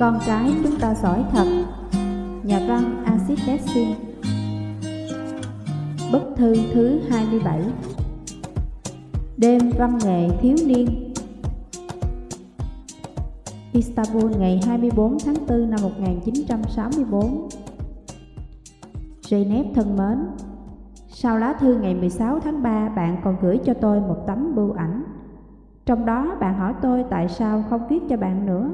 Con cái chúng ta giỏi thật. Nhà văn Acid Dessin Bức thư thứ 27 Đêm văn nghệ thiếu niên. Istanbul ngày 24 tháng 4 năm 1964 Janet thân mến, Sau lá thư ngày 16 tháng 3 bạn còn gửi cho tôi một tấm bưu ảnh. Trong đó bạn hỏi tôi tại sao không viết cho bạn nữa.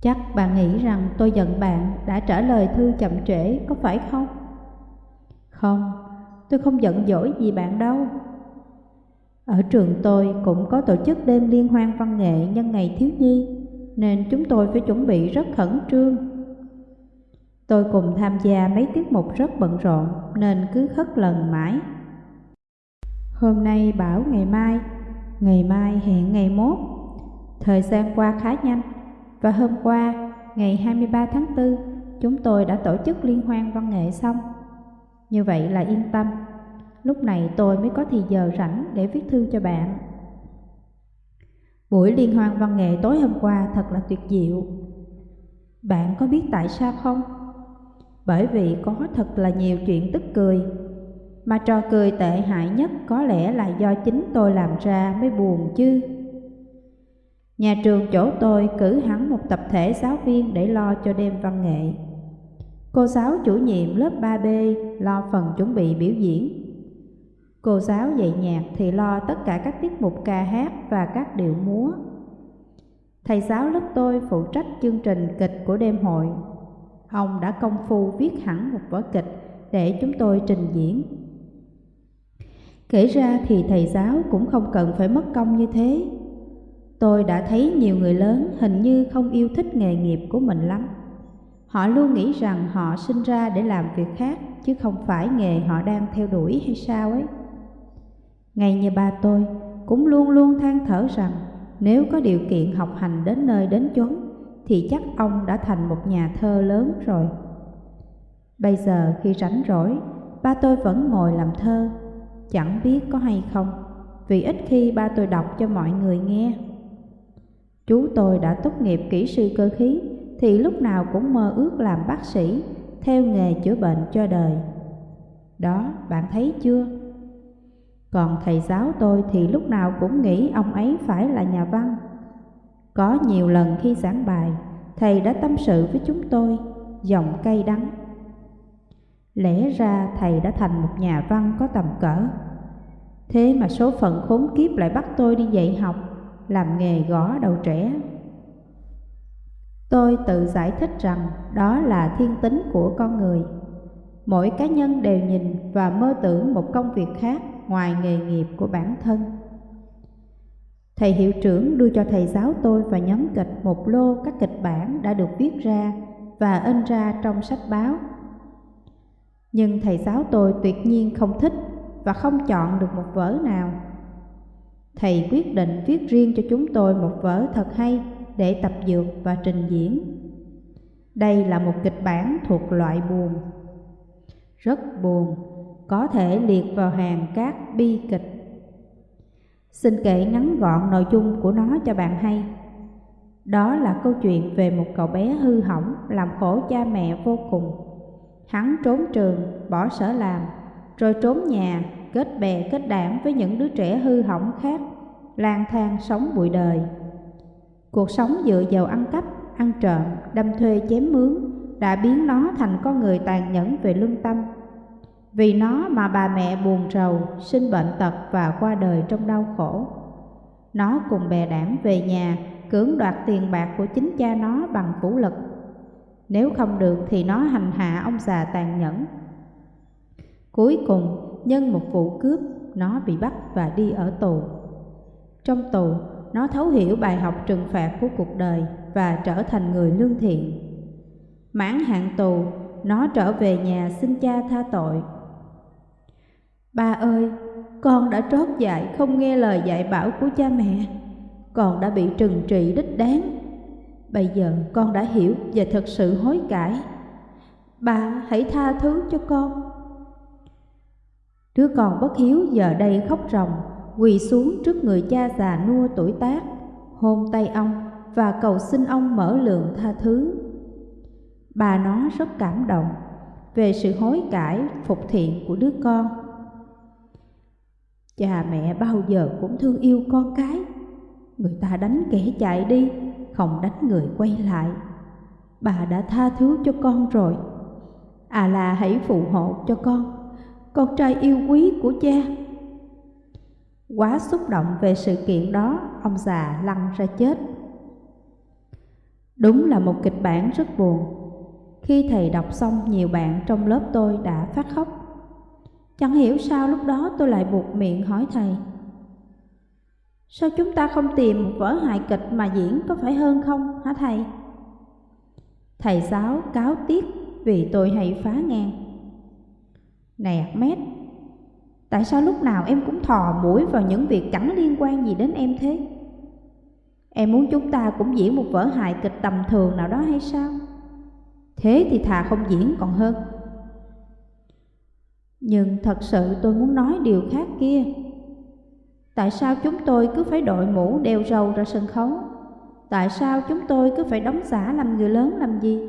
Chắc bạn nghĩ rằng tôi giận bạn đã trả lời thư chậm trễ có phải không? Không, tôi không giận dỗi gì bạn đâu Ở trường tôi cũng có tổ chức đêm liên hoan văn nghệ nhân ngày thiếu nhi Nên chúng tôi phải chuẩn bị rất khẩn trương Tôi cùng tham gia mấy tiết mục rất bận rộn nên cứ khất lần mãi. Hôm nay bảo ngày mai, ngày mai hẹn ngày mốt. Thời gian qua khá nhanh và hôm qua, ngày 23 tháng 4, chúng tôi đã tổ chức liên hoan văn nghệ xong. Như vậy là yên tâm, lúc này tôi mới có thì giờ rảnh để viết thư cho bạn. Buổi liên hoan văn nghệ tối hôm qua thật là tuyệt diệu. Bạn có biết tại sao không? bởi vì có thật là nhiều chuyện tức cười. Mà trò cười tệ hại nhất có lẽ là do chính tôi làm ra mới buồn chứ. Nhà trường chỗ tôi cử hẳn một tập thể giáo viên để lo cho đêm văn nghệ. Cô giáo chủ nhiệm lớp 3B lo phần chuẩn bị biểu diễn. Cô giáo dạy nhạc thì lo tất cả các tiết mục ca hát và các điệu múa. Thầy giáo lớp tôi phụ trách chương trình kịch của đêm hội Ông đã công phu viết hẳn một vở kịch để chúng tôi trình diễn. Kể ra thì thầy giáo cũng không cần phải mất công như thế. Tôi đã thấy nhiều người lớn hình như không yêu thích nghề nghiệp của mình lắm. Họ luôn nghĩ rằng họ sinh ra để làm việc khác chứ không phải nghề họ đang theo đuổi hay sao ấy. Ngay như ba tôi cũng luôn luôn than thở rằng nếu có điều kiện học hành đến nơi đến chốn thì chắc ông đã thành một nhà thơ lớn rồi. Bây giờ khi rảnh rỗi, ba tôi vẫn ngồi làm thơ, chẳng biết có hay không, vì ít khi ba tôi đọc cho mọi người nghe. Chú tôi đã tốt nghiệp kỹ sư cơ khí, thì lúc nào cũng mơ ước làm bác sĩ, theo nghề chữa bệnh cho đời. Đó, bạn thấy chưa? Còn thầy giáo tôi thì lúc nào cũng nghĩ ông ấy phải là nhà văn. Có nhiều lần khi giảng bài, thầy đã tâm sự với chúng tôi, giọng cay đắng. Lẽ ra thầy đã thành một nhà văn có tầm cỡ. Thế mà số phận khốn kiếp lại bắt tôi đi dạy học, làm nghề gõ đầu trẻ. Tôi tự giải thích rằng đó là thiên tính của con người. Mỗi cá nhân đều nhìn và mơ tưởng một công việc khác ngoài nghề nghiệp của bản thân. Thầy hiệu trưởng đưa cho thầy giáo tôi và nhóm kịch một lô các kịch bản đã được viết ra và in ra trong sách báo. Nhưng thầy giáo tôi tuyệt nhiên không thích và không chọn được một vở nào. Thầy quyết định viết riêng cho chúng tôi một vở thật hay để tập dược và trình diễn. Đây là một kịch bản thuộc loại buồn. Rất buồn, có thể liệt vào hàng các bi kịch Xin kể ngắn gọn nội dung của nó cho bạn hay. Đó là câu chuyện về một cậu bé hư hỏng làm khổ cha mẹ vô cùng. Hắn trốn trường, bỏ sở làm, rồi trốn nhà, kết bè kết đảng với những đứa trẻ hư hỏng khác, lang thang sống bụi đời. Cuộc sống dựa vào ăn cắp, ăn trộm, đâm thuê chém mướn đã biến nó thành con người tàn nhẫn về lương tâm vì nó mà bà mẹ buồn rầu, sinh bệnh tật và qua đời trong đau khổ. Nó cùng bè đảng về nhà, cưỡng đoạt tiền bạc của chính cha nó bằng vũ lực. Nếu không được thì nó hành hạ ông già tàn nhẫn. Cuối cùng, nhân một vụ cướp, nó bị bắt và đi ở tù. Trong tù, nó thấu hiểu bài học trừng phạt của cuộc đời và trở thành người lương thiện. Mãn hạn tù, nó trở về nhà xin cha tha tội Ba ơi, con đã trót dại không nghe lời dạy bảo của cha mẹ, con đã bị trừng trị đích đáng. Bây giờ con đã hiểu và thật sự hối cải. Ba hãy tha thứ cho con. Đứa con bất hiếu giờ đây khóc ròng, quỳ xuống trước người cha già nua tuổi tác, hôn tay ông và cầu xin ông mở lượng tha thứ. Bà nó rất cảm động về sự hối cải phục thiện của đứa con. Cha mẹ bao giờ cũng thương yêu con cái, người ta đánh kẻ chạy đi, không đánh người quay lại. Bà đã tha thứ cho con rồi. À là hãy phù hộ cho con, con trai yêu quý của cha. Quá xúc động về sự kiện đó, ông già lăn ra chết. Đúng là một kịch bản rất buồn. Khi thầy đọc xong, nhiều bạn trong lớp tôi đã phát khóc. Chẳng hiểu sao lúc đó tôi lại buộc miệng hỏi thầy. Sao chúng ta không tìm một vở hài kịch mà diễn có phải hơn không hả thầy? Thầy giáo cáo tiếc vì tôi hay phá ngang. Này Ahmed, tại sao lúc nào em cũng thò mũi vào những việc chẳng liên quan gì đến em thế? Em muốn chúng ta cũng diễn một vở hài kịch tầm thường nào đó hay sao? Thế thì thà không diễn còn hơn. Nhưng thật sự tôi muốn nói điều khác kia. Tại sao chúng tôi cứ phải đội mũ đeo râu ra sân khấu? Tại sao chúng tôi cứ phải đóng giả làm người lớn làm gì?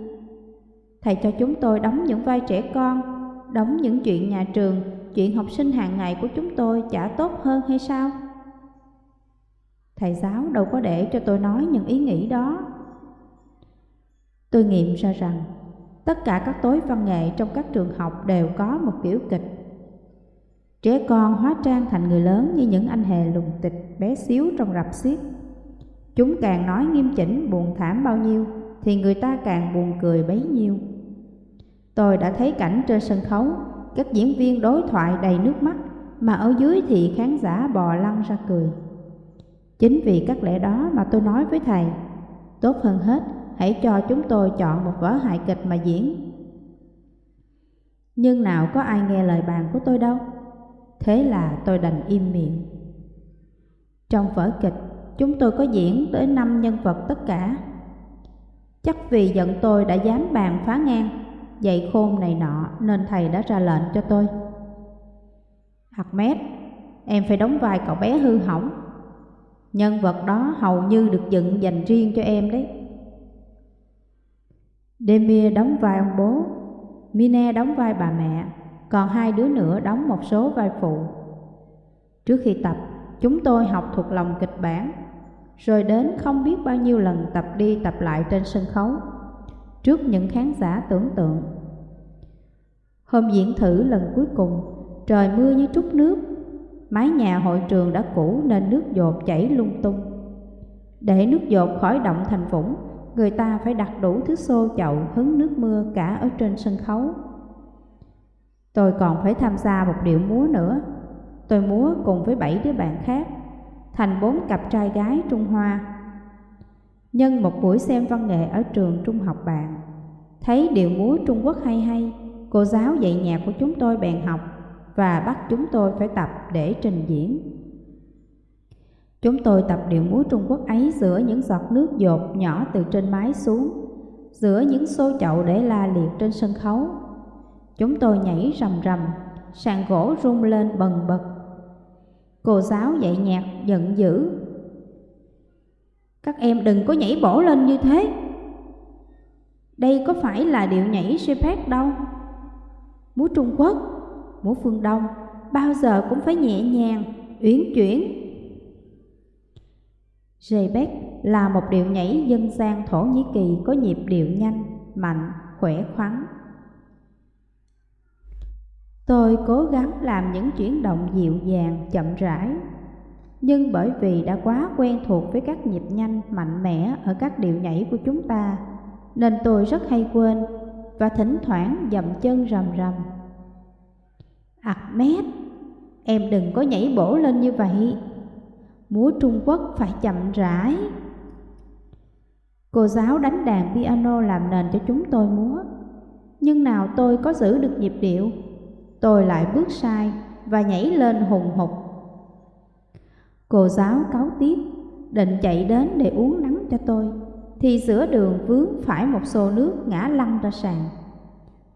Thầy cho chúng tôi đóng những vai trẻ con, đóng những chuyện nhà trường, chuyện học sinh hàng ngày của chúng tôi chả tốt hơn hay sao? Thầy giáo đâu có để cho tôi nói những ý nghĩ đó. Tôi nghiệm ra rằng tất cả các tối văn nghệ trong các trường học đều có một kiểu kịch. Trẻ con hóa trang thành người lớn như những anh hề lùng tịch bé xíu trong rạp xiếc. Chúng càng nói nghiêm chỉnh buồn thảm bao nhiêu thì người ta càng buồn cười bấy nhiêu. Tôi đã thấy cảnh trên sân khấu, các diễn viên đối thoại đầy nước mắt mà ở dưới thì khán giả bò lăn ra cười. Chính vì các lẽ đó mà tôi nói với thầy, tốt hơn hết hãy cho chúng tôi chọn một vở hài kịch mà diễn. Nhưng nào có ai nghe lời bàn của tôi đâu, thế là tôi đành im miệng. Trong vở kịch, chúng tôi có diễn tới năm nhân vật tất cả. Chắc vì giận tôi đã dám bàn phá ngang, dạy khôn này nọ nên thầy đã ra lệnh cho tôi. Ahmed, em phải đóng vai cậu bé hư hỏng Nhân vật đó hầu như được dựng dành riêng cho em đấy. Demir đóng vai ông bố, Mine đóng vai bà mẹ, còn hai đứa nữa đóng một số vai phụ. Trước khi tập, chúng tôi học thuộc lòng kịch bản, rồi đến không biết bao nhiêu lần tập đi tập lại trên sân khấu, trước những khán giả tưởng tượng. Hôm diễn thử lần cuối cùng, trời mưa như trút nước, Mái nhà hội trường đã cũ nên nước dột chảy lung tung. Để nước dột khỏi động thành vũng, người ta phải đặt đủ thứ xô chậu hứng nước mưa cả ở trên sân khấu. Tôi còn phải tham gia một điệu múa nữa. Tôi múa cùng với bảy đứa bạn khác, thành bốn cặp trai gái Trung Hoa. Nhân một buổi xem văn nghệ ở trường trung học bạn, thấy điệu múa Trung Quốc hay hay, cô giáo dạy nhạc của chúng tôi bèn học và bắt chúng tôi phải tập để trình diễn. Chúng tôi tập điệu múa Trung Quốc ấy giữa những giọt nước dột nhỏ từ trên mái xuống, giữa những xô chậu để la liệt trên sân khấu. Chúng tôi nhảy rầm rầm, sàn gỗ rung lên bần bật. Cô giáo dạy nhạc giận dữ. Các em đừng có nhảy bổ lên như thế. Đây có phải là điệu nhảy Shepard đâu. Múa Trung Quốc múa phương Đông bao giờ cũng phải nhẹ nhàng, uyển chuyển. Rebek là một điệu nhảy dân gian Thổ Nhĩ Kỳ có nhịp điệu nhanh, mạnh, khỏe khoắn. Tôi cố gắng làm những chuyển động dịu dàng, chậm rãi, nhưng bởi vì đã quá quen thuộc với các nhịp nhanh, mạnh mẽ ở các điệu nhảy của chúng ta, nên tôi rất hay quên và thỉnh thoảng dậm chân rầm rầm. Ahmed, em đừng có nhảy bổ lên như vậy. Múa Trung Quốc phải chậm rãi. Cô giáo đánh đàn piano làm nền cho chúng tôi múa. Nhưng nào tôi có giữ được nhịp điệu, tôi lại bước sai và nhảy lên hùng hục. Cô giáo cáo tiếc, định chạy đến để uống nắng cho tôi, thì giữa đường vướng phải một xô nước ngã lăn ra sàn.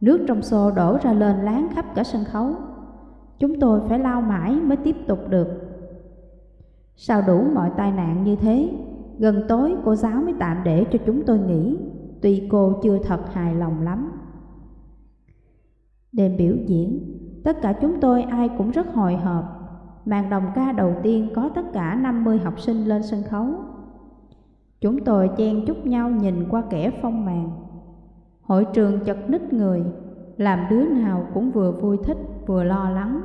Nước trong xô đổ ra lên láng khắp cả sân khấu. Chúng tôi phải lao mãi mới tiếp tục được Sao đủ mọi tai nạn như thế gần tối cô giáo mới tạm để cho chúng tôi nghỉ, tuy cô chưa thật hài lòng lắm. Đêm biểu diễn, tất cả chúng tôi ai cũng rất hồi hộp. Màn đồng ca đầu tiên có tất cả 50 học sinh lên sân khấu. Chúng tôi chen chúc nhau nhìn qua kẻ phong màn. Hội trường chật ních người, làm đứa nào cũng vừa vui thích vừa lo lắng.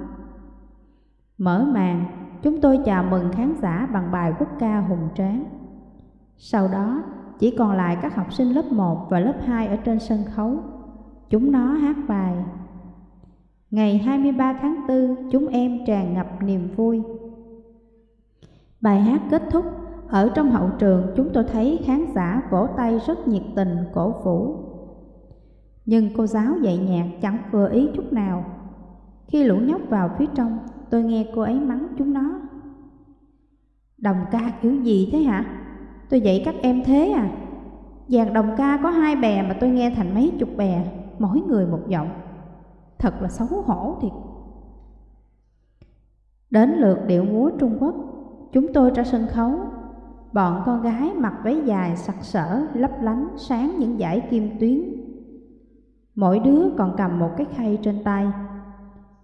Mở màn, chúng tôi chào mừng khán giả bằng bài quốc ca hùng tráng. Sau đó, chỉ còn lại các học sinh lớp 1 và lớp 2 ở trên sân khấu. Chúng nó hát bài. Ngày 23 tháng 4, chúng em tràn ngập niềm vui. Bài hát kết thúc, ở trong hậu trường chúng tôi thấy khán giả vỗ tay rất nhiệt tình, cổ vũ. Nhưng cô giáo dạy nhạc chẳng vừa ý chút nào. Khi lũ nhóc vào phía trong, tôi nghe cô ấy mắng chúng nó. Đồng ca kiểu gì thế hả? Tôi dạy các em thế à? Dàn đồng ca có hai bè mà tôi nghe thành mấy chục bè, mỗi người một giọng. Thật là xấu hổ thiệt. Đến lượt điệu múa Trung Quốc, chúng tôi ra sân khấu. Bọn con gái mặc váy dài sặc sỡ, lấp lánh, sáng những dải kim tuyến. Mỗi đứa còn cầm một cái khay trên tay.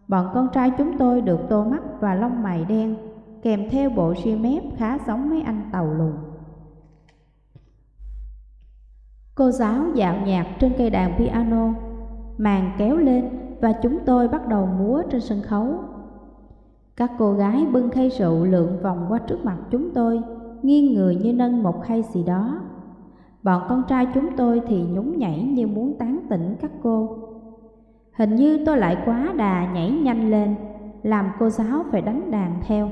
Bọn con trai chúng tôi được tô mắt và lông mày đen, kèm theo bộ ria mép khá giống mấy anh tàu lùn. Cô giáo dạo nhạc trên cây đàn piano, màn kéo lên và chúng tôi bắt đầu múa trên sân khấu. Các cô gái bưng khay rượu lượn vòng qua trước mặt chúng tôi, nghiêng người như nâng một khay gì đó. Bọn con trai chúng tôi thì nhún nhảy như muốn tán tỉnh các cô. Hình như tôi lại quá đà nhảy nhanh lên, làm cô giáo phải đánh đàn theo.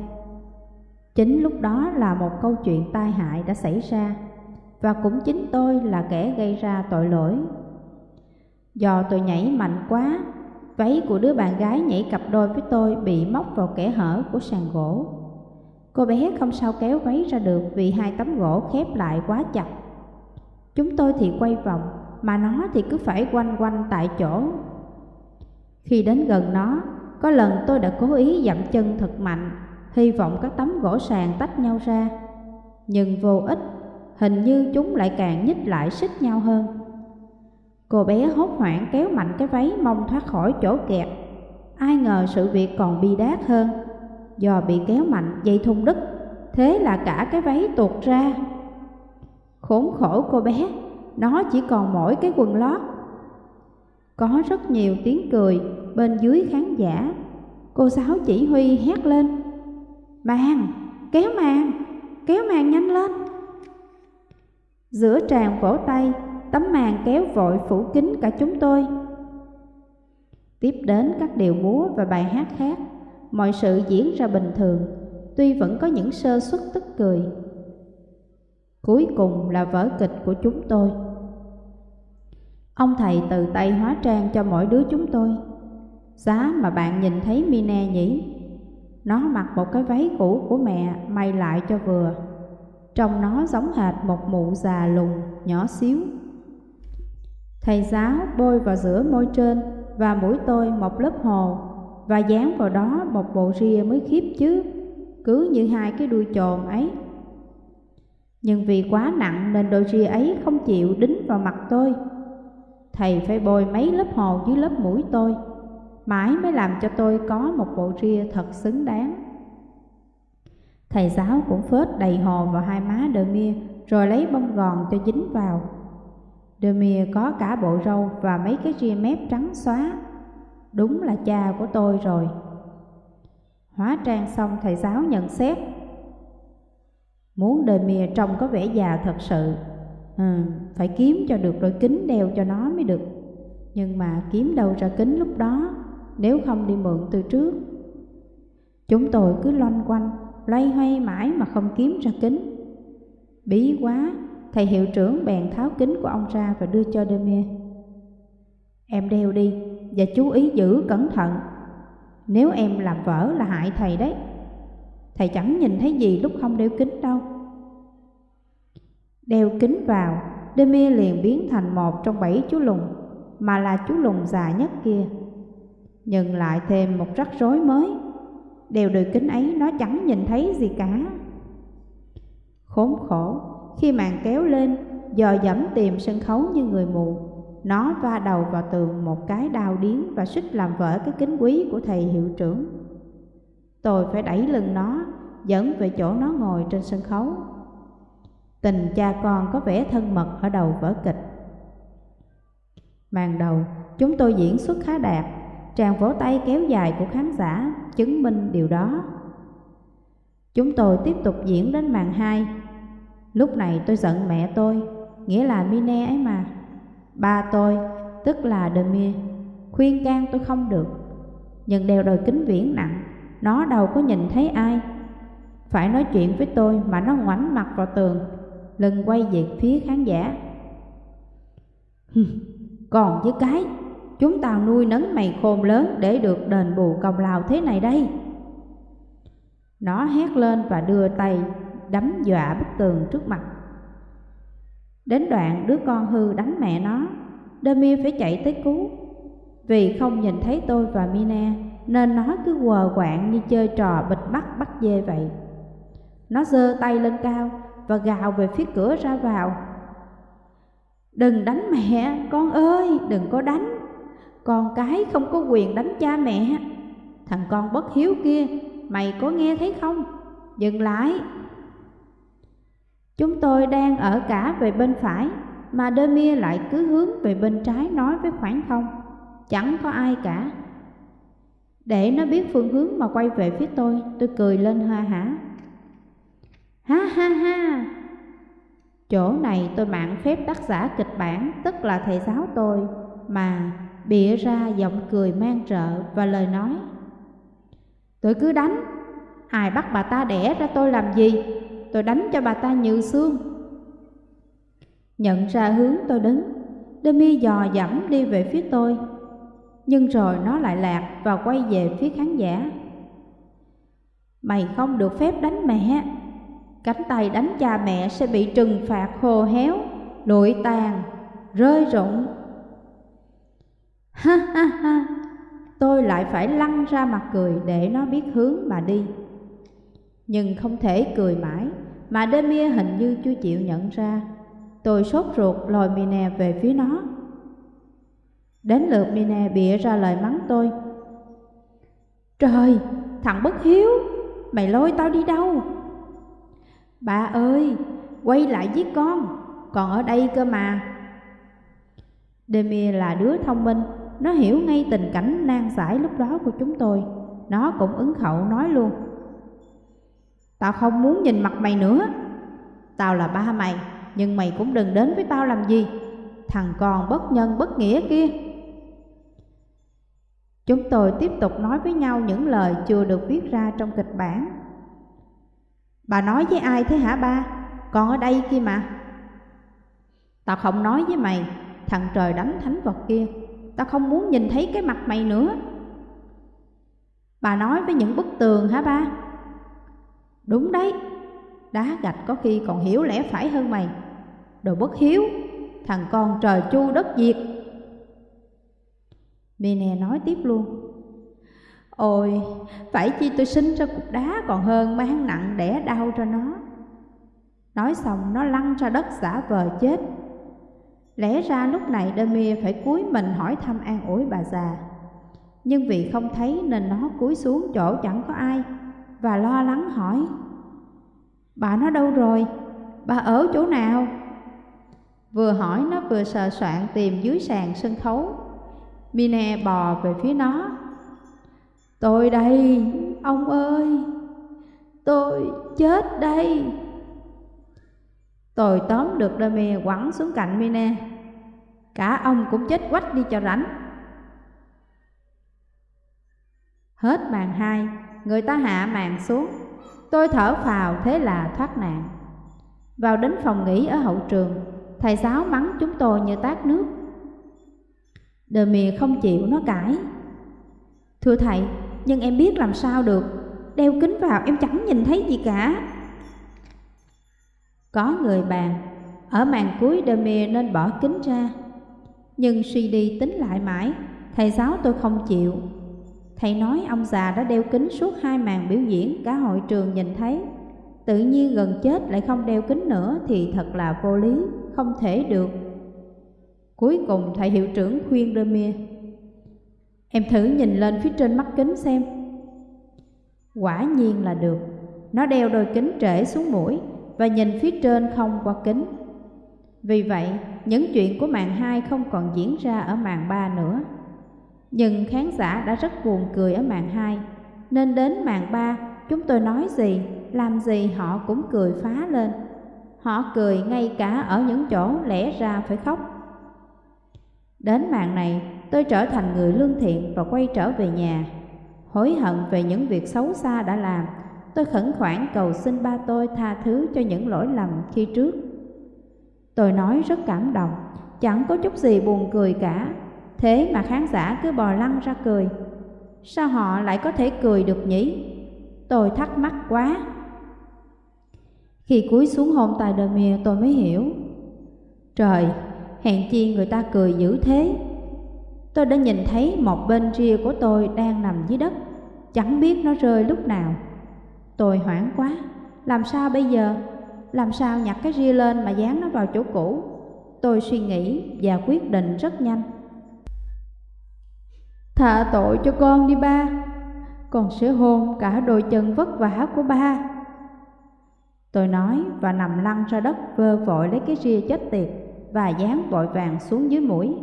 Chính lúc đó là một câu chuyện tai hại đã xảy ra và cũng chính tôi là kẻ gây ra tội lỗi. Do tôi nhảy mạnh quá, váy của đứa bạn gái nhảy cặp đôi với tôi bị móc vào kẽ hở của sàn gỗ. Cô bé không sao kéo váy ra được vì hai tấm gỗ khép lại quá chặt. Chúng tôi thì quay vòng, mà nó thì cứ phải quanh quanh tại chỗ. Khi đến gần nó, có lần tôi đã cố ý dậm chân thật mạnh, hy vọng các tấm gỗ sàn tách nhau ra. Nhưng vô ích hình như chúng lại càng nhích lại xích nhau hơn. Cô bé hốt hoảng kéo mạnh cái váy mong thoát khỏi chỗ kẹt. Ai ngờ sự việc còn bi đát hơn. Do bị kéo mạnh dây thun đứt, thế là cả cái váy tuột ra. Khốn khổ cô bé, nó chỉ còn mỗi cái quần lót. Có rất nhiều tiếng cười bên dưới khán giả. Cô giáo chỉ huy hét lên. Màn, kéo màn, kéo màn nhanh lên. Giữa tràn vỗ tay, tấm màn kéo vội phủ kín cả chúng tôi. Tiếp đến các điệu múa và bài hát khác, mọi sự diễn ra bình thường, tuy vẫn có những sơ suất tức cười. Cuối cùng là vở kịch của chúng tôi. Ông thầy từ tay hóa trang cho mỗi đứa chúng tôi. Giá mà bạn nhìn thấy Mine nhỉ? Nó mặc một cái váy cũ của mẹ may lại cho vừa. Trông nó giống hệt một mụ già lùn nhỏ xíu Thầy giáo bôi vào giữa môi trên và mũi tôi một lớp hồ Và dán vào đó một bộ ria mới khiếp chứ, Cứ như hai cái đuôi trồn ấy. Nhưng vì quá nặng nên đôi ria ấy không chịu đính vào mặt tôi. Thầy phải bôi mấy lớp hồ dưới lớp mũi tôi, Mãi mới làm cho tôi có một bộ ria thật xứng đáng. Thầy giáo cũng phết đầy hồ vào hai má Đờ Mia, rồi lấy bông gòn cho dính vào. Demir có cả bộ râu và mấy cái ria mép trắng xóa. Đúng là cha của tôi rồi. Hóa trang xong thầy giáo nhận xét. Muốn Demir trông có vẻ già thật sự. Ừ, phải kiếm cho được đôi kính đeo cho nó mới được. Nhưng mà kiếm đâu ra kính lúc đó, nếu không đi mượn từ trước. Chúng tôi cứ loanh quanh loay hoay mãi mà không kiếm ra kính. Bí quá, thầy hiệu trưởng bèn tháo kính của ông ra và đưa cho Demir. Em đeo đi và chú ý giữ cẩn thận. Nếu em làm vỡ là hại thầy đấy. Thầy chẳng nhìn thấy gì lúc không đeo kính đâu. Đeo kính vào, Demir liền biến thành một trong bảy chú lùn, mà là chú lùn già nhất kia. Nhưng lại thêm một rắc rối mới Đeo đôi kính ấy nó chẳng nhìn thấy gì cả Khốn khổ khi màn kéo lên, dò dẫm tìm sân khấu như người mù. Nó va đầu vào tường một cái đau điến và suýt làm vỡ cái kính quý của thầy hiệu trưởng. Tôi phải đẩy lưng nó, dẫn về chỗ nó ngồi trên sân khấu. Tình cha con có vẻ thân mật ở đầu vở kịch. Màn đầu, chúng tôi diễn xuất khá đạt, tràng vỗ tay kéo dài của khán giả chứng minh điều đó. Chúng tôi tiếp tục diễn đến màn hai. Lúc này tôi giận mẹ tôi, nghĩa là Mine ấy mà. Ba tôi, tức là Demir, khuyên can tôi không được. Nhưng đeo đôi kính viễn nặng, nó đâu có nhìn thấy ai. Phải nói chuyện với tôi mà nó ngoảnh mặt vào tường, lưng quay về phía khán giả. Còn với cái, chúng tao nuôi nấng mày khôn lớn để được đền bù công lao thế này đây. Nó hét lên và đưa tay đấm dọa bức tường trước mặt. Đến đoạn đứa con hư đánh mẹ nó, Demir phải chạy tới cứu. Vì không nhìn thấy tôi và Mina nên nó cứ quờ quạng như chơi trò bịt mắt bắt dê vậy. Nó giơ tay lên cao và gào về phía cửa ra vào. Đừng đánh mẹ, con ơi, đừng có đánh. Con cái không có quyền đánh cha mẹ. Thằng con bất hiếu kia, mày có nghe thấy không? Dừng lại. Chúng tôi đang ở cả về bên phải, mà Demir lại cứ hướng về bên trái nói với khoảng không. Chẳng có ai cả. Để nó biết phương hướng mà quay về phía tôi, tôi cười lên ha hả. Ha ha ha! Chỗ này tôi mạng phép tác giả kịch bản, tức là thầy giáo tôi, mà bịa ra giọng cười mang trợ và lời nói. Tôi cứ đánh, ai bắt bà ta đẻ ra tôi làm gì, tôi đánh cho bà ta nhừ xương. Nhận ra hướng tôi đứng, Demi dò dẫm đi về phía tôi, nhưng rồi nó lại lạc và quay về phía khán giả. Mày không được phép đánh mẹ, cánh tay đánh cha mẹ sẽ bị trừng phạt khô héo, lụi tàn, rơi rụng. Ha ha ha, tôi lại phải lăn ra mặt cười để nó biết hướng mà đi. Nhưng không thể cười mãi, mà Demir hình như chưa chịu nhận ra. Tôi sốt ruột lòi Mine về phía nó. Đến lượt Mine bịa ra lời mắng tôi. Trời, thằng bất hiếu, mày lôi tao đi đâu? Bà ơi, quay lại với con, còn ở đây cơ mà. Demir là đứa thông minh, nó hiểu ngay tình cảnh nan giải lúc đó của chúng tôi. Nó cũng ứng khẩu nói luôn. Tao không muốn nhìn mặt mày nữa. Tao là ba mày, nhưng mày cũng đừng đến với tao làm gì. Thằng con bất nhân bất nghĩa kia. Chúng tôi tiếp tục nói với nhau những lời chưa được viết ra trong kịch bản Bà nói với ai thế hả ba? Con ở đây kia mà Tao không nói với mày Thằng trời đánh thánh vật kia Tao không muốn nhìn thấy cái mặt mày nữa Bà nói với những bức tường hả ba? Đúng đấy Đá gạch có khi còn hiểu lẽ phải hơn mày Đồ bất hiếu Thằng con trời chu đất diệt Mine nói tiếp luôn Ôi, phải chi tôi sinh ra cục đá còn hơn mang nặng đẻ đau cho nó. Nói xong nó lăn ra đất giả vờ chết. Lẽ ra lúc này Demir phải cúi mình hỏi thăm an ủi bà già. Nhưng vì không thấy nên nó cúi xuống chỗ chẳng có ai và lo lắng hỏi. Bà nó đâu rồi? Bà ở chỗ nào? Vừa hỏi nó vừa sờ soạn tìm dưới sàn sân khấu. Mine bò về phía nó Tôi đây, ông ơi, tôi chết đây. Tôi tóm được Dami quẳng xuống cạnh Mine. Cả ông cũng chết quách đi cho rảnh. Hết màn hai, người ta hạ màn xuống. Tôi thở phào thế là thoát nạn. Vào đến phòng nghỉ ở hậu trường, thầy giáo mắng chúng tôi như tát nước. Demi không chịu nó cãi. Thưa thầy, nhưng em biết làm sao được Đeo kính vào em chẳng nhìn thấy gì cả Có người bàn Ở màn cuối Demir nên bỏ kính ra Nhưng suy đi tính lại mãi Thầy giáo tôi không chịu Thầy nói ông già đã đeo kính suốt hai màn biểu diễn Cả hội trường nhìn thấy. Tự nhiên gần chết lại không đeo kính nữa thì thật là vô lý, không thể được. Cuối cùng thầy hiệu trưởng khuyên Demir Em thử nhìn lên phía trên mắt kính xem. Quả nhiên là được. Nó đeo đôi kính trễ xuống mũi Và nhìn phía trên không qua kính. Vì vậy, những chuyện của màn 2 không còn diễn ra ở màn 3 nữa. Nhưng khán giả đã rất buồn cười ở màn 2 Nên đến màn 3, chúng tôi nói gì, làm gì họ cũng cười phá lên Họ cười ngay cả ở những chỗ lẽ ra phải khóc Đến màn này, tôi trở thành người lương thiện và quay trở về nhà. Hối hận về những việc xấu xa đã làm, tôi khẩn khoản cầu xin ba tôi tha thứ cho những lỗi lầm khi trước. Tôi nói rất cảm động, chẳng có chút gì buồn cười cả, thế mà khán giả cứ bò lăn ra cười. Sao họ lại có thể cười được nhỉ? Tôi thắc mắc quá. Khi cúi xuống hôn tài đờ mìa tôi mới hiểu. Trời, hèn chi người ta cười dữ thế. Tôi đã nhìn thấy một bên ria của tôi đang nằm dưới đất, chẳng biết nó rơi lúc nào. Tôi hoảng quá, làm sao bây giờ? Làm sao nhặt cái ria lên mà dán nó vào chỗ cũ? Tôi suy nghĩ và quyết định rất nhanh. Thả tội cho con đi ba, con sẽ hôn cả đôi chân vất vả của ba. Tôi nói và nằm lăn ra đất vơ vội lấy cái ria chết tiệt và dán vội vàng xuống dưới mũi.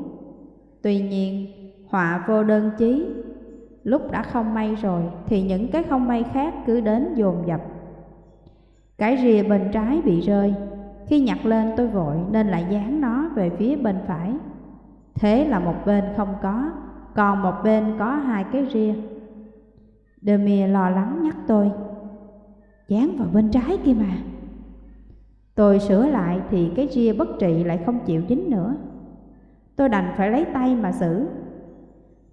Tuy nhiên, họa vô đơn chí, lúc đã không may rồi thì những cái không may khác cứ đến dồn dập. Cái rìa bên trái bị rơi, khi nhặt lên tôi vội nên lại dán nó về phía bên phải. Thế là một bên không có, còn một bên có hai cái ria. Demir lo lắng nhắc tôi, dán vào bên trái kia mà. Tôi sửa lại thì cái ria bất trị lại không chịu dính nữa. Tôi đành phải lấy tay mà xử.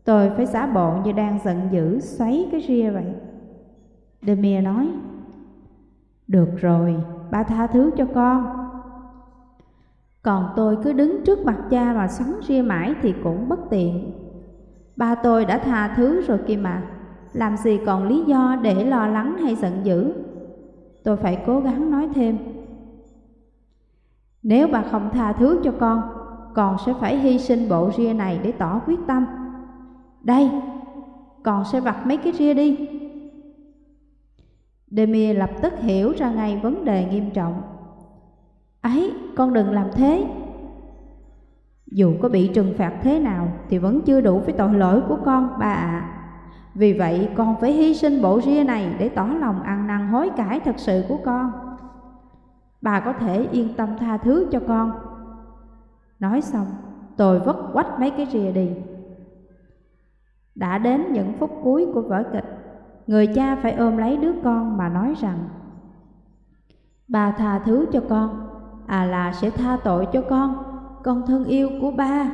Tôi phải giả bộ như đang giận dữ xoáy cái ria vậy. Demir nói, Được rồi, ba tha thứ cho con. Còn tôi cứ đứng trước mặt cha mà xoắn ria mãi thì cũng bất tiện. Ba tôi đã tha thứ rồi kia mà, làm gì còn lý do để lo lắng hay giận dữ. Tôi phải cố gắng nói thêm. Nếu bà không tha thứ cho con, con sẽ phải hy sinh bộ ria này để tỏ quyết tâm. Đây, con sẽ vặt mấy cái ria đi. Demir lập tức hiểu ra ngay vấn đề nghiêm trọng. Ấy, con đừng làm thế. Dù có bị trừng phạt thế nào thì vẫn chưa đủ với tội lỗi của con, bà ạ. À. Vì vậy con phải hy sinh bộ ria này để tỏ lòng ăn năn hối cải thật sự của con bà có thể yên tâm tha thứ cho con. Nói xong, tôi vất quách mấy cái rìa đi. Đã đến những phút cuối của vở kịch, người cha phải ôm lấy đứa con mà nói rằng Bà tha thứ cho con, à là sẽ tha tội cho con, con thân yêu của ba.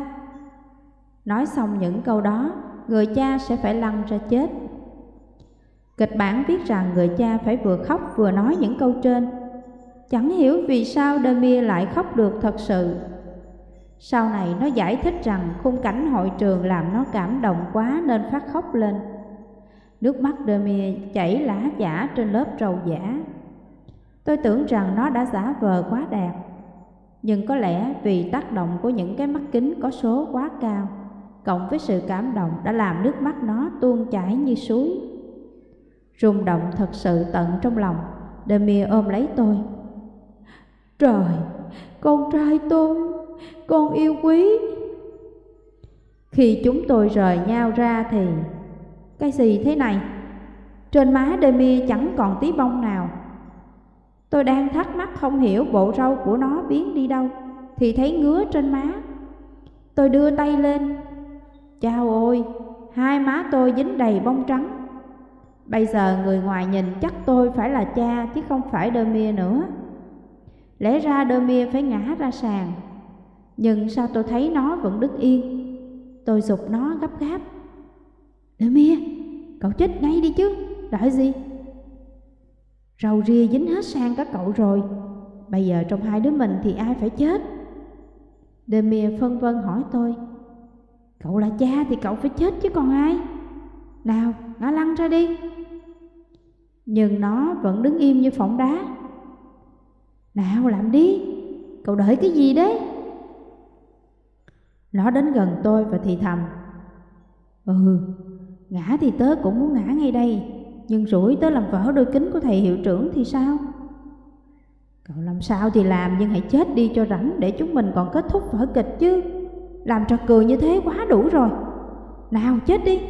Nói xong những câu đó, người cha sẽ phải lăn ra chết. Kịch bản viết rằng người cha phải vừa khóc vừa nói những câu trên Chẳng hiểu vì sao Demir lại khóc được thật sự. Sau này nó giải thích rằng khung cảnh hội trường làm nó cảm động quá nên phát khóc lên. Nước mắt Demir chảy lã chả trên lớp trầu giả. Tôi tưởng rằng nó đã giả vờ quá đạt. Nhưng có lẽ vì tác động của những cái mắt kính có số quá cao, cộng với sự cảm động đã làm nước mắt nó tuôn chảy như suối. Rung động thật sự tận trong lòng, Demir ôm lấy tôi, Trời, con trai tôi, con yêu quý. Khi chúng tôi rời nhau ra thì Cái gì thế này? Trên má Demi chẳng còn tí bông nào Tôi đang thắc mắc không hiểu bộ râu của nó biến đi đâu Thì thấy ngứa trên má. Tôi đưa tay lên. Chao ôi, hai má tôi dính đầy bông trắng. Bây giờ người ngoài nhìn chắc tôi phải là cha chứ không phải Demi nữa. Lẽ ra đơ mia phải ngã ra sàn. Nhưng sao tôi thấy nó vẫn đứng yên? Tôi dục nó gấp gáp. Đơ mia Cậu chết ngay đi chứ Đợi gì? Rầu ria dính hết sang các cậu rồi. Bây giờ trong hai đứa mình thì ai phải chết? Demir phân vân hỏi tôi. Cậu là cha thì cậu phải chết chứ còn ai? Nào ngã lăn ra đi. Nhưng nó vẫn đứng im như phỏng đá. Nào làm đi, cậu đợi cái gì đấy? Nó đến gần tôi và thì thầm. Ừ, ngã thì tớ cũng muốn ngã ngay đây, nhưng rủi tới làm vỡ đôi kính của thầy hiệu trưởng thì sao? Cậu làm sao thì làm, nhưng hãy chết đi cho rảnh để chúng mình còn kết thúc vở kịch chứ. Làm trò cười như thế quá đủ rồi. Nào, chết đi.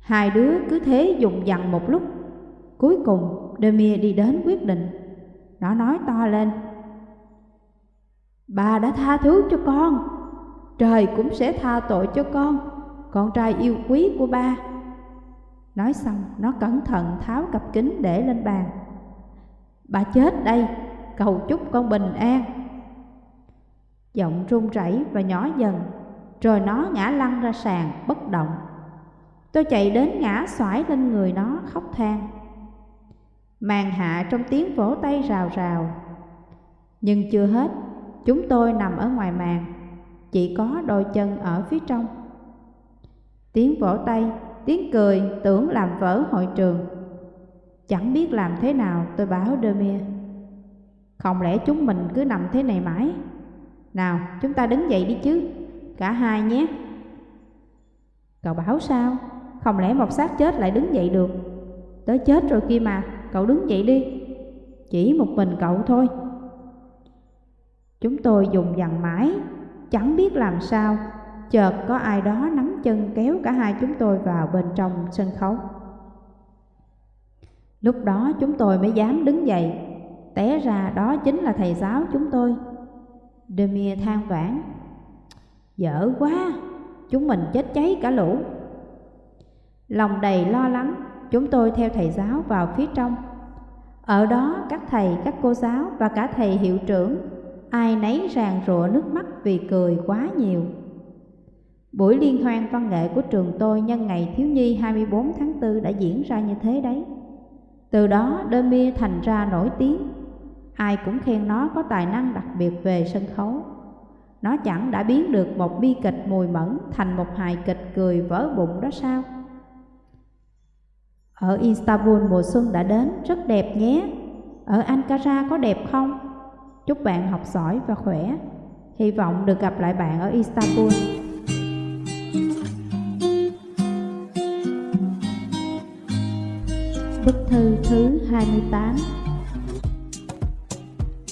Hai đứa cứ thế dùng dằn một lúc. Cuối cùng, Demir đi đến quyết định. Nó nói to lên. Bà đã tha thứ cho con. Trời cũng sẽ tha tội cho con. Con trai yêu quý của ba. Nói xong, nó cẩn thận tháo cặp kính để lên bàn. Bà chết đây, cầu chúc con bình an. Giọng run rẩy và nhỏ dần, rồi nó ngã lăn ra sàn bất động. Tôi chạy đến ngã xoải lên người nó khóc than. Màn hạ trong tiếng vỗ tay rào rào. Nhưng chưa hết, chúng tôi nằm ở ngoài màn, chỉ có đôi chân ở phía trong. Tiếng vỗ tay, tiếng cười, tưởng làm vỡ hội trường. Chẳng biết làm thế nào, tôi báo Demir Không lẽ chúng mình cứ nằm thế này mãi? Nào, chúng ta đứng dậy đi chứ, Cả hai nhé. Cậu bảo sao? Không lẽ một xác chết lại đứng dậy được? Tớ chết rồi kia mà, Cậu đứng dậy đi, Chỉ một mình cậu thôi. Chúng tôi dùng dằn mãi, Chẳng biết làm sao, Chợt có ai đó nắm chân kéo cả hai chúng tôi vào bên trong sân khấu. Lúc đó chúng tôi mới dám đứng dậy. Té ra đó chính là thầy giáo chúng tôi. Demir than vãn Dở quá Chúng mình chết cháy cả lũ. Lòng đầy lo lắng Chúng tôi theo thầy giáo vào phía trong. Ở đó các thầy, các cô giáo và cả thầy hiệu trưởng Ai nấy ràng rụa nước mắt vì cười quá nhiều. Buổi liên hoan văn nghệ của trường tôi nhân ngày thiếu nhi 24 tháng 4 đã diễn ra như thế đấy. Từ đó Demi thành ra nổi tiếng. Ai cũng khen nó có tài năng đặc biệt về sân khấu. Nó chẳng đã biến được một bi kịch mùi mẫn Thành một hài kịch cười vỡ bụng đó sao? Ở Istanbul mùa xuân đã đến, rất đẹp nhé. Ở Ankara có đẹp không? Chúc bạn học giỏi và khỏe. Hy vọng được gặp lại bạn ở Istanbul. Bức thư thứ 28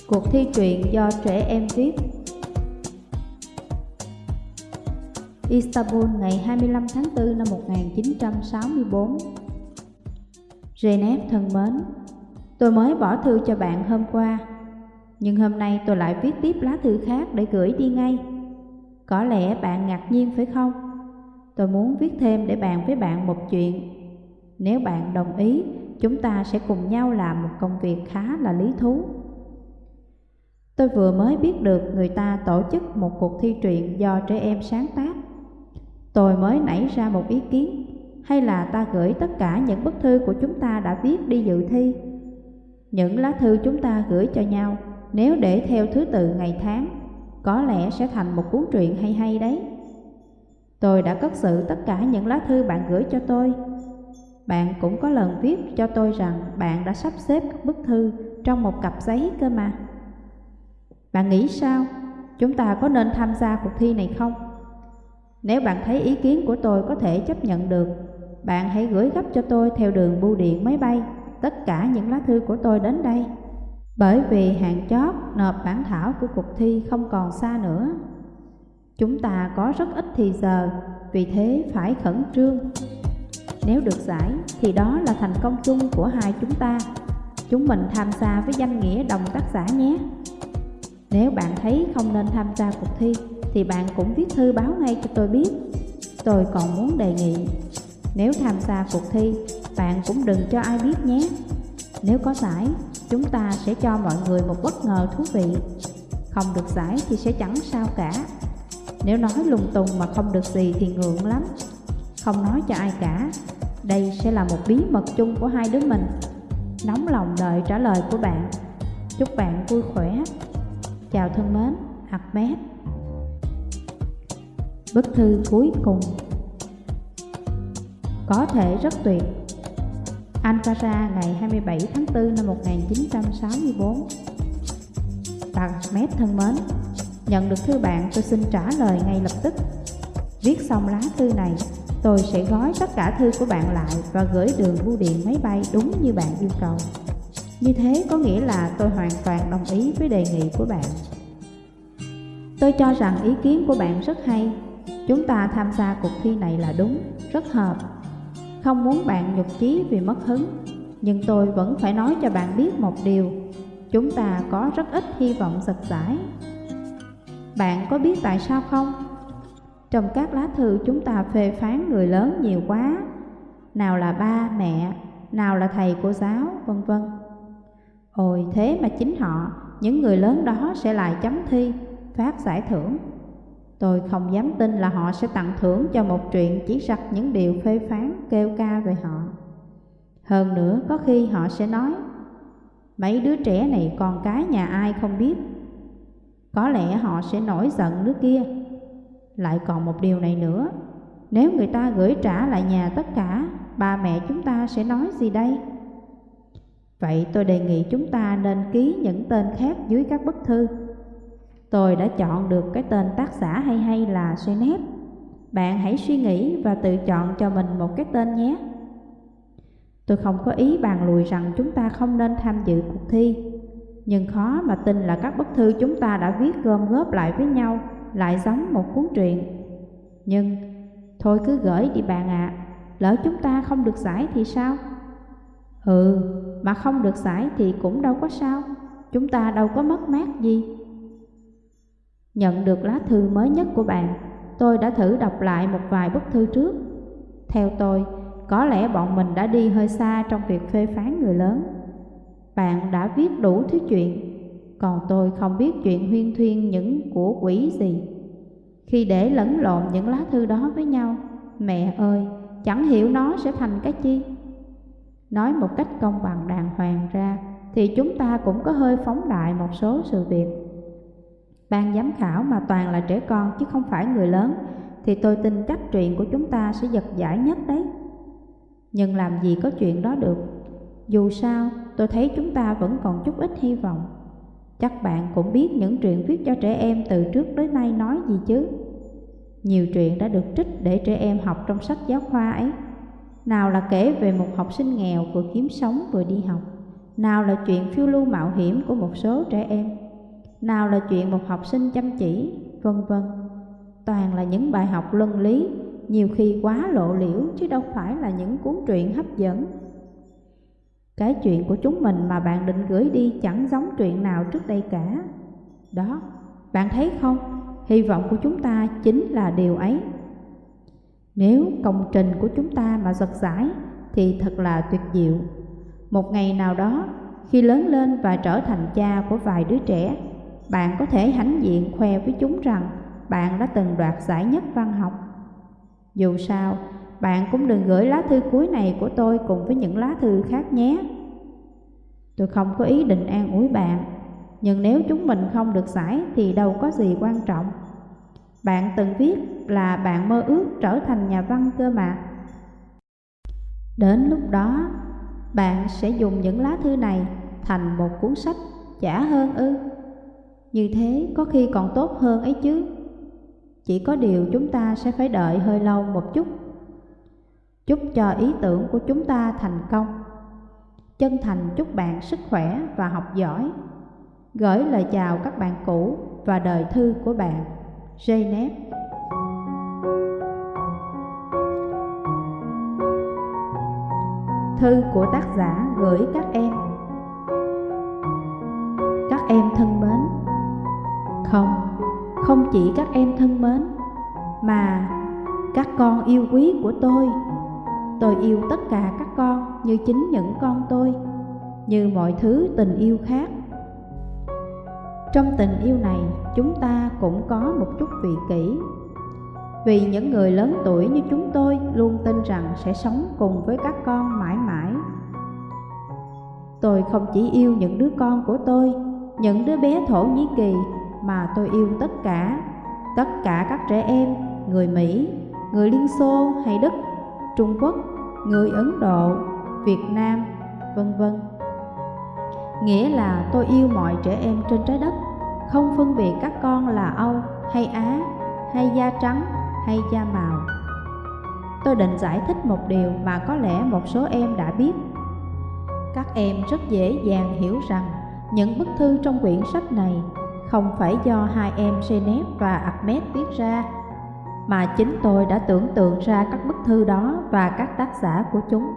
Cuộc thi truyện do trẻ em viết. Istanbul ngày 25 tháng 4 năm 1964 Genep thân mến, Tôi mới bỏ thư cho bạn hôm qua, Nhưng hôm nay tôi lại viết tiếp lá thư khác để gửi đi ngay. Có lẽ bạn ngạc nhiên phải không? Tôi muốn viết thêm để bàn với bạn một chuyện. Nếu bạn đồng ý chúng ta sẽ cùng nhau làm một công việc khá là lý thú. Tôi vừa mới biết được người ta tổ chức một cuộc thi truyện do trẻ em sáng tác. Tôi mới nảy ra một ý kiến, hay là ta gửi tất cả những bức thư của chúng ta đã viết đi dự thi. Những lá thư chúng ta gửi cho nhau, nếu để theo thứ tự ngày tháng, có lẽ sẽ thành một cuốn truyện hay hay đấy. Tôi đã cất sự tất cả những lá thư bạn gửi cho tôi bạn cũng có lần viết cho tôi rằng bạn đã sắp xếp các bức thư trong một cặp giấy cơ mà. Bạn nghĩ sao? Chúng ta có nên tham gia cuộc thi này không? Nếu bạn thấy ý kiến của tôi có thể chấp nhận được, bạn hãy gửi gấp cho tôi theo đường bưu điện máy bay tất cả những lá thư của tôi đến đây. Bởi vì hạn chót nộp bản thảo của cuộc thi không còn xa nữa. Chúng ta có rất ít thì giờ, vì thế phải khẩn trương. Nếu được giải, thì đó là thành công chung của hai chúng ta. Chúng mình tham gia với danh nghĩa đồng tác giả nhé. Nếu bạn thấy không nên tham gia cuộc thi, Thì bạn cũng viết thư báo ngay cho tôi biết. Tôi còn muốn đề nghị, Nếu tham gia cuộc thi, Bạn cũng đừng cho ai biết nhé. Nếu có giải, Chúng ta sẽ cho mọi người một bất ngờ thú vị. Không được giải thì sẽ chẳng sao cả. Nếu nói lung tung mà không được gì thì ngượng lắm. Không nói cho ai cả đây sẽ là một bí mật chung của hai đứa mình. Nóng lòng đợi trả lời của bạn. Chúc bạn vui khỏe. Chào thân mến, Ahmed. Bức thư cuối cùng. Có thể rất tuyệt. Ankara ngày 27 tháng 4 năm 1964 Starmet thân mến, nhận được thư bạn tôi xin trả lời ngay lập tức. Viết xong lá thư này, tôi sẽ gói tất cả thư của bạn lại và gửi đường bưu điện máy bay đúng như bạn yêu cầu. Như thế có nghĩa là tôi hoàn toàn đồng ý với đề nghị của bạn. Tôi cho rằng ý kiến của bạn rất hay. Chúng ta tham gia cuộc thi này là đúng, rất hợp. Không muốn bạn nhục chí vì mất hứng, nhưng tôi vẫn phải nói cho bạn biết một điều. Chúng ta có rất ít hy vọng giật giải. Bạn có biết tại sao không? Trong các lá thư chúng ta phê phán người lớn nhiều quá, nào là ba, mẹ, nào là thầy cô giáo, vân vân. Ôi thế mà chính họ, những người lớn đó sẽ lại chấm thi, phát giải thưởng. Tôi không dám tin là họ sẽ tặng thưởng cho một chuyện chỉ sặc những điều phê phán kêu ca về họ. Hơn nữa có khi họ sẽ nói Mấy đứa trẻ này còn cái nhà ai không biết Có lẽ họ sẽ nổi giận đứa kia lại còn một điều này nữa. Nếu người ta gửi trả lại nhà tất cả, Ba mẹ chúng ta sẽ nói gì đây? Vậy tôi đề nghị chúng ta nên ký những tên khác dưới các bức thư. Tôi đã chọn được cái tên tác giả hay hay là Senep Bạn hãy suy nghĩ và tự chọn cho mình một cái tên nhé. Tôi không có ý bàn lùi rằng chúng ta không nên tham dự cuộc thi. Nhưng khó mà tin là các bức thư chúng ta đã viết gom góp lại với nhau. Lại giống một cuốn truyện Nhưng thôi cứ gửi đi bạn ạ à. Lỡ chúng ta không được giải thì sao? Ừ, mà không được giải thì cũng đâu có sao Chúng ta đâu có mất mát gì Nhận được lá thư mới nhất của bạn Tôi đã thử đọc lại một vài bức thư trước Theo tôi, có lẽ bọn mình đã đi hơi xa trong việc phê phán người lớn. Bạn đã viết đủ thứ chuyện, còn tôi không biết chuyện huyên thuyên những của quỷ gì. Khi để lẫn lộn những lá thư đó với nhau, mẹ ơi, chẳng hiểu nó sẽ thành cái chi. Nói một cách công bằng đàng hoàng ra, thì chúng ta cũng có hơi phóng đại một số sự việc. Ban giám khảo mà toàn là trẻ con chứ không phải người lớn, thì tôi tin chắc chuyện của chúng ta sẽ giật giải nhất đấy. Nhưng làm gì có chuyện đó được Dù sao tôi thấy chúng ta vẫn còn chút ít hy vọng Chắc bạn cũng biết những truyện viết cho trẻ em từ trước đến nay nói gì chứ? Nhiều truyện đã được trích để trẻ em học trong sách giáo khoa ấy. Nào là kể về một học sinh nghèo vừa kiếm sống vừa đi học. Nào là chuyện phiêu lưu mạo hiểm của một số trẻ em. Nào là chuyện một học sinh chăm chỉ, vân vân. Toàn là những bài học luân lý nhiều khi quá lộ liễu chứ đâu phải là những cuốn truyện hấp dẫn. Cái chuyện của chúng mình mà bạn định gửi đi chẳng giống chuyện nào trước đây cả. Đó, bạn thấy không? Hy vọng của chúng ta chính là điều ấy. Nếu công trình của chúng ta mà giật giải thì thật là tuyệt diệu. Một ngày nào đó, khi lớn lên và trở thành cha của vài đứa trẻ, bạn có thể hãnh diện khoe với chúng rằng bạn đã từng đoạt giải nhất văn học dù sao, bạn cũng đừng gửi lá thư cuối này của tôi cùng với những lá thư khác nhé. Tôi không có ý định an ủi bạn, nhưng nếu chúng mình không được giải thì đâu có gì quan trọng. Bạn từng viết là bạn mơ ước trở thành nhà văn cơ mà. Đến lúc đó, bạn sẽ dùng những lá thư này thành một cuốn sách chả hơn ư. Như thế có khi còn tốt hơn ấy chứ. Chỉ có điều chúng ta sẽ phải đợi hơi lâu một chút Chúc cho ý tưởng của chúng ta thành công. Chân thành chúc bạn sức khỏe và học giỏi. Gửi lời chào các bạn cũ và đời thư của bạn. Janet Thư của tác giả gửi các em. Các em thân mến. Không không chỉ các em thân mến, mà các con yêu quý của tôi tôi yêu tất cả các con như chính những con tôi như mọi thứ tình yêu khác. Trong tình yêu này chúng ta cũng có một chút vị kỷ. Vì những người lớn tuổi như chúng tôi luôn tin rằng sẽ sống cùng với các con mãi mãi. Tôi không chỉ yêu những đứa con của tôi những đứa bé thổ nhĩ kỳ mà tôi yêu tất cả, tất cả các trẻ em, người Mỹ, người Liên Xô hay Đức, Trung Quốc, người Ấn Độ, Việt Nam, vân vân. Nghĩa là tôi yêu mọi trẻ em trên trái đất, không phân biệt các con là Âu hay Á, hay da trắng hay da màu. Tôi định giải thích một điều mà có lẽ một số em đã biết. Các em rất dễ dàng hiểu rằng những bức thư trong quyển sách này không phải do hai em Senep và Ahmed viết ra, mà chính tôi đã tưởng tượng ra các bức thư đó và các tác giả của chúng.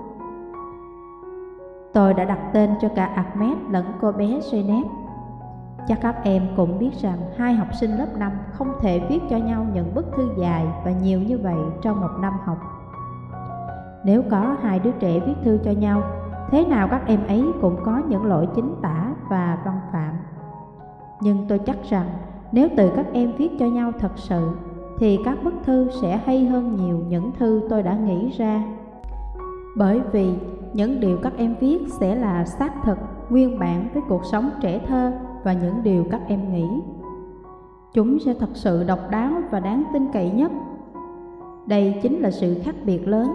Tôi đã đặt tên cho cả Ahmed lẫn cô bé Genep. Chắc các em cũng biết rằng hai học sinh lớp 5 không thể viết cho nhau những bức thư dài và nhiều như vậy trong một năm học. Nếu có hai đứa trẻ viết thư cho nhau, thế nào các em ấy cũng có những lỗi chính tả và văn phạm. Nhưng tôi chắc rằng nếu từ các em viết cho nhau thật sự, thì các bức thư sẽ hay hơn nhiều những thư tôi đã nghĩ ra. Bởi vì những điều các em viết sẽ là xác thực, nguyên bản với cuộc sống trẻ thơ và những điều các em nghĩ. Chúng sẽ thật sự độc đáo và đáng tin cậy nhất. Đây chính là sự khác biệt lớn,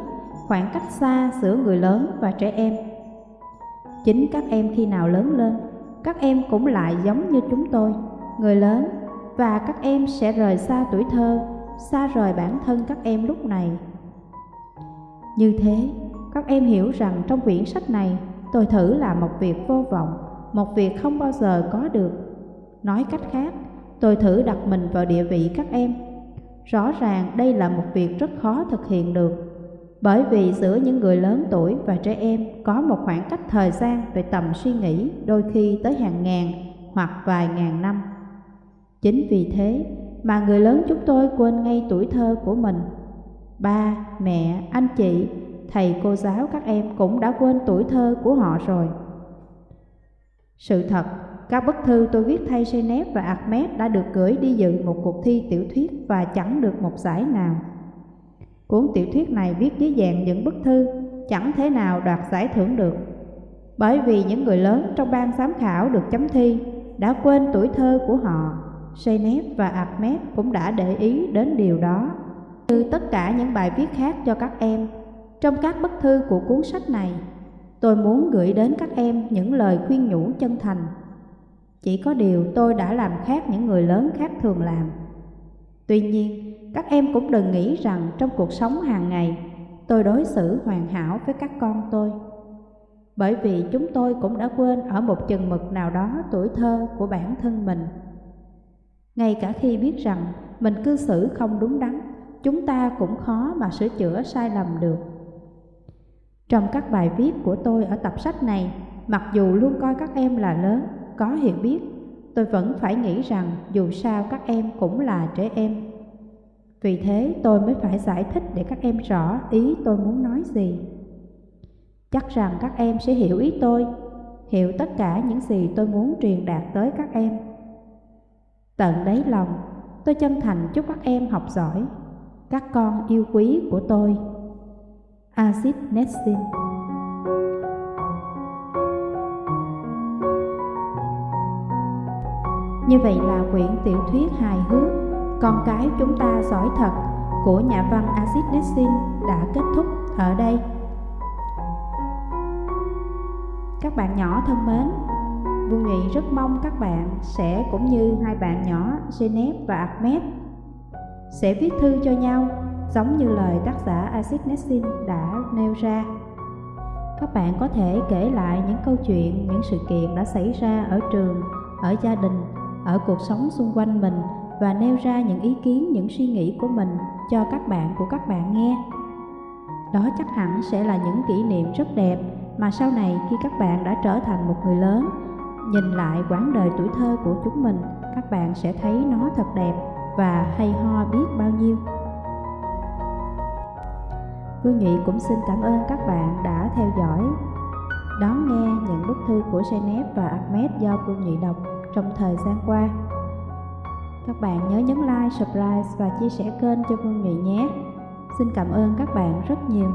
khoảng cách xa giữa người lớn và trẻ em. Chính các em khi nào lớn lên, các em cũng lại giống như chúng tôi, người lớn, và các em sẽ rời xa tuổi thơ, xa rời bản thân các em lúc này. Như thế, các em hiểu rằng trong quyển sách này tôi thử làm một việc vô vọng, một việc không bao giờ có được. Nói cách khác, tôi thử đặt mình vào địa vị các em. Rõ ràng đây là một việc rất khó thực hiện được, bởi vì giữa những người lớn tuổi và trẻ em có một khoảng cách thời gian về tầm suy nghĩ đôi khi tới hàng ngàn hoặc vài ngàn năm. Chính vì thế mà người lớn chúng tôi quên ngay tuổi thơ của mình. Ba, mẹ, anh chị thầy cô giáo các em cũng đã quên tuổi thơ của họ rồi. Sự thật, các bức thư tôi viết thay Senep và Ahmed đã được gửi đi dự một cuộc thi tiểu thuyết và chẳng được một giải nào. Cuốn tiểu thuyết này viết dưới dạng những bức thư, chẳng thể nào đoạt giải thưởng được. Bởi vì những người lớn trong ban giám khảo được chấm thi đã quên tuổi thơ của họ, Genep và Ahmed cũng đã để ý đến điều đó. Như tất cả những bài viết khác cho các em, trong các bức thư của cuốn sách này, tôi muốn gửi đến các em những lời khuyên nhủ chân thành. Chỉ có điều tôi đã làm khác những người lớn khác thường làm. Tuy nhiên, các em cũng đừng nghĩ rằng trong cuộc sống hàng ngày, tôi đối xử hoàn hảo với các con tôi. Bởi vì chúng tôi cũng đã quên ở một chừng mực nào đó tuổi thơ của bản thân mình. Ngay cả khi biết rằng mình cư xử không đúng đắn, chúng ta cũng khó mà sửa chữa sai lầm được. Trong các bài viết của tôi ở tập sách này, mặc dù luôn coi các em là lớn, có hiểu biết, tôi vẫn phải nghĩ rằng dù sao các em cũng là trẻ em. Vì thế tôi mới phải giải thích để các em rõ ý tôi muốn nói gì. Chắc rằng các em sẽ hiểu ý tôi, hiểu tất cả những gì tôi muốn truyền đạt tới các em. Tận đáy lòng, tôi chân thành chúc các em học giỏi, các con yêu quý của tôi. Acid Nestin Như vậy là quyển tiểu thuyết hài hước Con cái chúng ta giỏi thật của nhà văn Acid Nestin đã kết thúc ở đây. Các bạn nhỏ thân mến, Vương Nghị rất mong các bạn sẽ cũng như hai bạn nhỏ Genep và Ahmed sẽ viết thư cho nhau giống như lời tác giả Acid Nessin đã nêu ra. Các bạn có thể kể lại những câu chuyện, những sự kiện đã xảy ra ở trường, ở gia đình, ở cuộc sống xung quanh mình và nêu ra những ý kiến, những suy nghĩ của mình cho các bạn của các bạn nghe. Đó chắc hẳn sẽ là những kỷ niệm rất đẹp mà sau này khi các bạn đã trở thành một người lớn, nhìn lại quãng đời tuổi thơ của chúng mình, các bạn sẽ thấy nó thật đẹp và hay ho biết bao nhiêu. Vương Nhụy cũng xin cảm ơn các bạn đã theo dõi, đón nghe những bức thư của Senep và Ahmed do Vương Nhụy đọc trong thời gian qua. Các bạn nhớ nhấn like, subscribe và chia sẻ kênh cho Vương Nhụy nhé. Xin cảm ơn các bạn rất nhiều.